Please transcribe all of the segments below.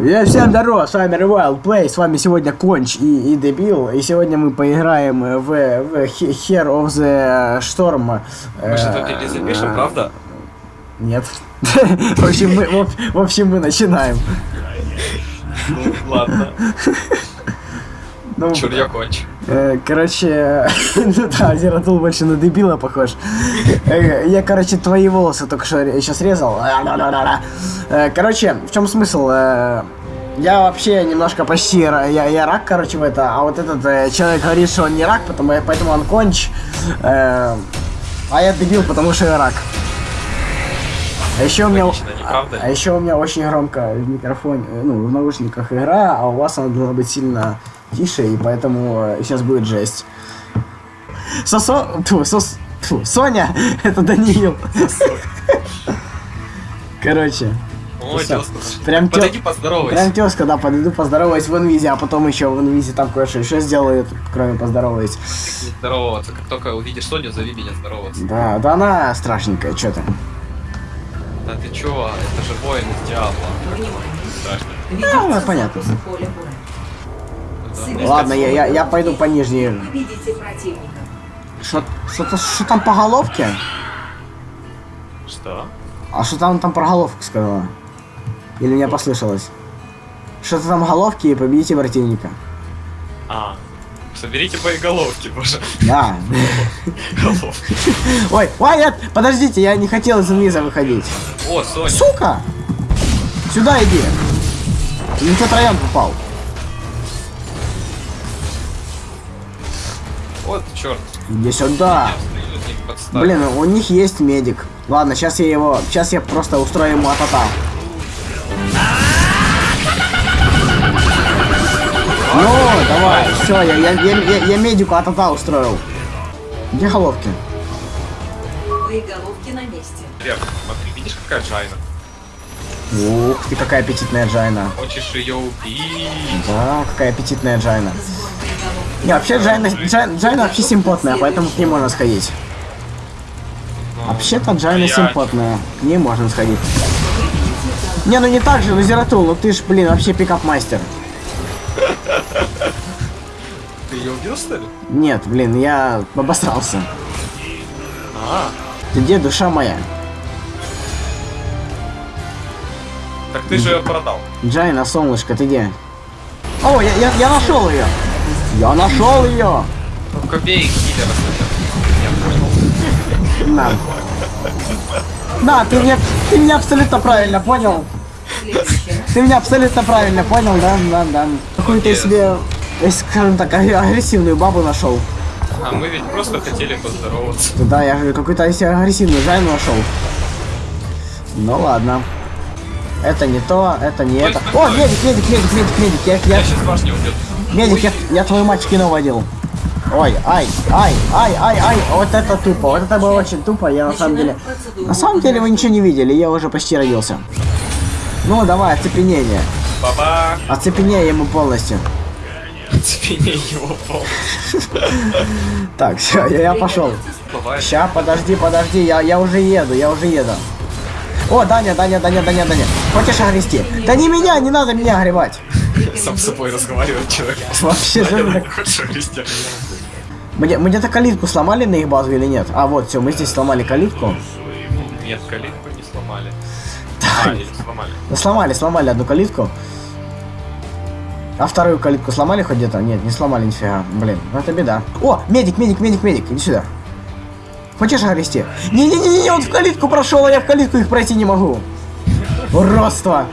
Я всем здорово, с вами Rewild Play, с вами сегодня Конч и, и Дебил, и сегодня мы поиграем в, в Hero of the Storm. Мы тут не запишем, правда? Нет. В общем, мы, в, в общем, мы начинаем. Ну, ладно. Ну, Чур я конч. Э, короче, ну да, Зератул больше на дебила похож. Э, Я, короче, твои волосы только что сейчас резал. Э, Короче, в чем смысл? Я вообще немножко почти я, я рак, короче, в это, а вот этот э, человек говорит, что он не рак, потому, поэтому он конч. Э, А я дебил, потому что я рак. А еще у меня, Логично, а, а еще у меня очень громко в микрофоне, ну, в наушниках игра, а у вас она должна быть сильно тише, и поэтому сейчас будет жесть. Сосо... Тьфу, сос... Тьфу, Соня! Это Даниил. Короче, О, тёзка. Прям тё- Подойди поздоровайся. прям тезка, да, подойду поздороваюсь в инвизе, а потом еще в инвизе там кое-что еще сделаю, кроме поздороваюсь. Здороваться. Как только увидишь Соню, зови меня здороваться. Да, да она страшненькая, что там. Да ты чё? Это же воин из Диабло. Страшно. Ну, ну, понятно. Ладно, я, я, я пойду по нижней. Что, что, что там по головке? Что? А что там там про головку сказала? Или мне послышалось? Что-то там головки и победите противника. А, соберите боеголовки, боже. Да. Головки. Ой, ой, нет, подождите, я не хотел из инвиза выходить. О, Соня. Сука! Сюда иди. Не в тот район попал. Вот, черт. Иди сюда. Блин, у них есть медик. Ладно, сейчас я его... Сейчас я просто устрою ему атата. Ну, давай, все, я, я, я, я, я медику атата устроил. Где головки? Боеголовки на месте. Лев, смотри, видишь, какая Джайна? Ух ты, какая аппетитная Джайна. Хочешь ее убить? Да, какая аппетитная Джайна. Не, вообще Джайна, Джай- Джайна вообще симпотная, поэтому к ней можно сходить. Вообще-то Джайна симпотная, к ней можно сходить. Не, ну не так же, ну Зератул, ну ты ж, блин, вообще пикап-мастер. Ты ее убил, что ли? Нет, блин, я обосрался. А, Ты где душа моя? так ты же ее продал. Джайна, солнышко, ты где? О, я, я, я нашел ее! Я нашел ее! Ну-ка бей киллера, Соня. Я понял. На. Да, ты меня, ты меня абсолютно правильно понял. Ты меня абсолютно правильно понял, да, да, да. Какую-то Молодец. себе, скажем так, аг- агрессивную бабу нашел. А мы ведь просто хотели поздороваться. Да, я же какую-то себе агрессивную Джайну нашел. Ну ладно. Это не то, это не Ой, это. О, медик, медик, медик, медик, медик. Я, я, Я сейчас башню убил. Медик, я, я твою мать кино водил. Ой, ай, ай, ай, ай, ай, вот это тупо, вот это было очень тупо, я на самом деле... На самом деле вы ничего не видели, я уже почти родился. Ну, давай, оцепенение. Баба! Оцепенение ему полностью. Цепеней его пол. Так, все, я, пошел. Ща, подожди, подожди, я, я уже еду, я уже еду. О, Даня, Даня, Даня, Даня, Даня. Хочешь огрести? Да не меня, не надо меня огревать. Сам с собой разговаривает человек. Вообще, же мы где-то калитку сломали на их базу или нет? А, вот, все, мы здесь сломали калитку. Нет, калитку не сломали. А, или сломали. Сломали, сломали одну калитку. А вторую калитку сломали хоть где-то? Нет, не сломали нифига. Блин, ну это беда. О, медик, медик, медик, медик, иди сюда. Хочешь огрести? Не-не-не, он в калитку прошел, а я в калитку их пройти не могу. Уродство.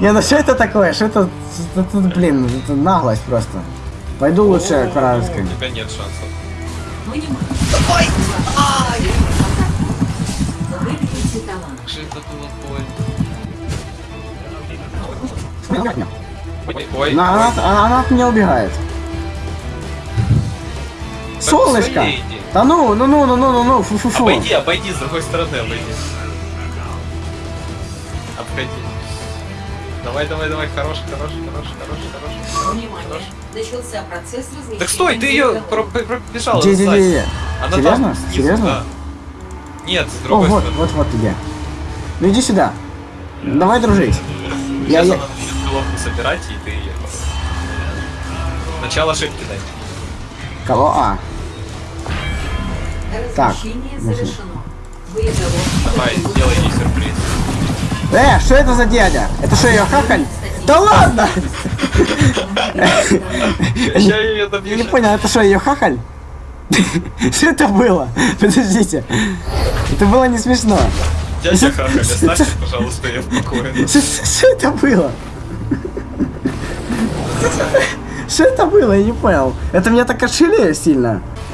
Не, ну что это такое? Что это, это, блин, это наглость просто. Пойду лучше к У тебя нет шансов. Выберите талант. Как это было больно. Ой, ой, Она, ой. она- она от меня убегает. Солнышко! своей иди. Да ну, ну, ну, ну, ну, ну, ну, фу-фу-фу. Обойди, обойди, с другой стороны обойди. Обходи. Давай, давай, давай, хороший, хороший, хороший, хороший, хороший. Внимание. Начался процесс размещения. Так стой, ты ее пробежала. Где, где, где, где? Она Серьезно? там, Серьезно? да. Нет, с О, другой вот, стороны. вот, вот где. Ну иди сюда. Давай дружить. Я, Сейчас я, она начнет головку собирать, и ты... Начало ошибки дай. Кого? А, Так, Размещение завершено. Давай, сделай ей сюрприз. Э, что это за дядя? Это что, ее хахаль? Да ладно! Я Я не понял, это что, ее хахаль? Что это было? Подождите. Это было не смешно. Дядя Хахаль, оставьте, пожалуйста, ее в покое. Что что это было? Что это было? Я не понял. Это меня так отшили сильно.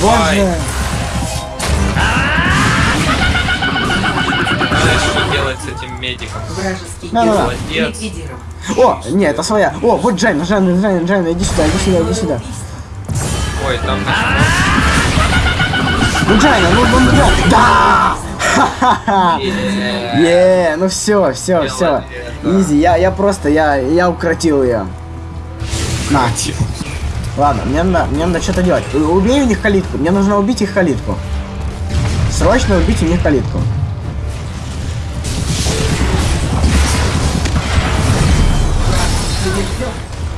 Давай. Боже. Знаешь, что делать с этим медиком? Вражеский ликвидирован. О, не, это своя. О, вот Джайна, Джайна, Джайна, Джайна, иди сюда, иди сюда, иди сюда. Ой, там. Ну Джайна, ну, ну, ну. Да! Ха-ха-ха! Е, ну все, все, все. Да. Easy, я, я просто, я, я укротил ее. На. Ладно, мне надо, мне надо что-то делать. Убей у них калитку. Мне нужно убить их калитку. Срочно убить у них калитку.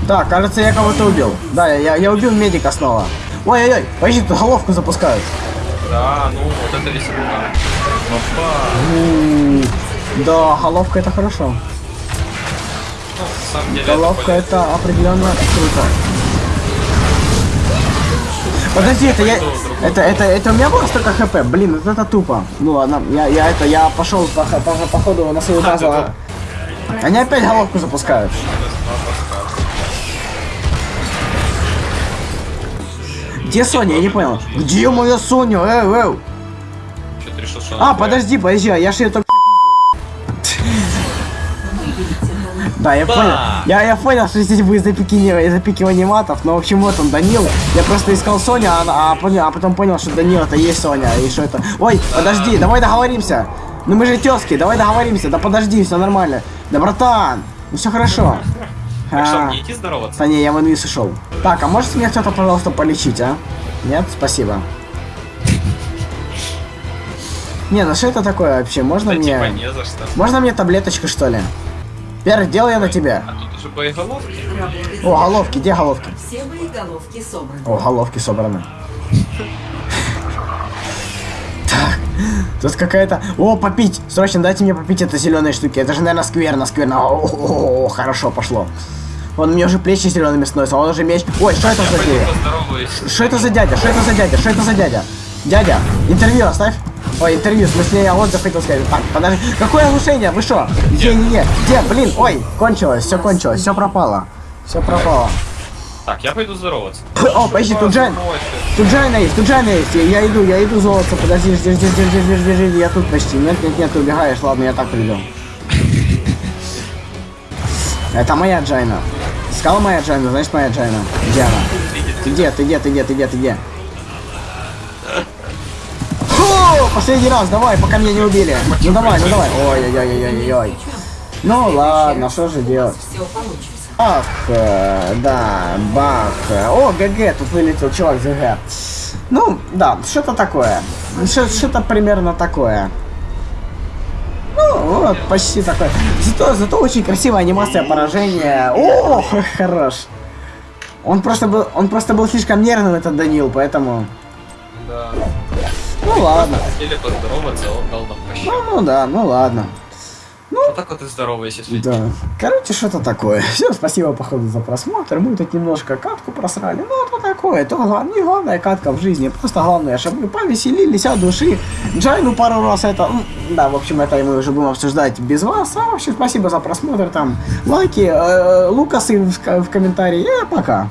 Так, кажется, я кого-то убил. Да, я, я, убил медика снова. Ой-ой-ой, подожди, тут головку запускают. Да, ну, вот это веселуха. Опа. Да, головка это хорошо. Ну, деле, это Головка полезно. это определенно круто. Подожди, это я... Это, это, это у меня было столько хп? Блин, вот это тупо. Ну ладно, я, я это, я пошел по, по, по ходу на свою А, базу. да-да. Они опять головку запускают. Где Соня? Я не понял. Где моя Соня? Эй, эй. А, подожди, подожди, а я же ее только Да, я Ба! понял. Я, я понял, что здесь будет запикивание, запикивание матов, но в общем вот он, Данил. Я просто искал Соню, а, а, понял- а потом понял, что Данил это есть Соня, и что это. Ой, подожди, давай договоримся. Ну мы же тезки, давай договоримся. Да подожди, все нормально. Да братан, ну все хорошо. Так что, А, мне идти здороваться? Да не, я в инвиз ушел. Так, а может меня кто-то, пожалуйста, полечить, а? Нет? Спасибо. Не, ну что это такое вообще? Можно Да мне... типа не за что. Можно мне таблеточку, что ли? Первый дело я на тебя. А тут уже боеголовки. О, головки, где головки? Все боеголовки собраны. О, головки собраны. Так, тут какая-то... О, попить! Срочно дайте мне попить это зеленые штуки. Это же, наверное, скверно, скверно. О, хорошо пошло. Он мне уже плечи зелеными становятся, а он уже меч. Ой, что это за дядя? Что это за дядя? Что это за дядя? Что это за дядя? Дядя, интервью оставь. Ой, интервью, в смысле, я отзыв хотел сказать. Так, подожди. Какое оглушение, Вы что? Где, не, не. Где, блин, ой, кончилось, все кончилось, все пропало. Все пропало. Так, я пойду здороваться. О, подожди, тут Джайна, Тут Джайна есть, тут Джайна есть. Я иду, я иду золото, подожди, жди, жди, жди, жди, жди, жди, я тут почти. Нет, нет, нет, ты убегаешь, ладно, я так приду. Это моя Джайна. Сказал моя Джайна, значит моя Джайна. Где она? Ты где, ты где, ты где, ты где, ты где? Последний раз, давай, пока меня не убили. Ну давай, ну давай. Ой-ой-ой-ой-ой. Ну ладно, что же делать? Ах, э, да, бах. О, ГГ, тут вылетел чувак ГГ. Ну, да, что-то такое. Что- Что-то примерно такое. Ну, вот, почти такое. Зато, зато очень красивая анимация поражения. О, хорош. Он просто был, он просто был слишком нервным, этот Данил, поэтому... Ну ладно. Хотели поздороваться, он дал нам прощу. Ну, ну да, ну ладно. Вот так вот и здоровайся с людьми. Да. Короче, что-то такое. Всем спасибо, походу, за просмотр. Мы тут немножко катку просрали. Ну, так такое, то гла- не главная катка в жизни, просто главное, чтобы мы повеселились от души. Джайну пару раз это, да, в общем, это мы уже будем обсуждать без вас. А вообще спасибо за просмотр, там, лайки, э, Лукасы в, в комментарии, и пока.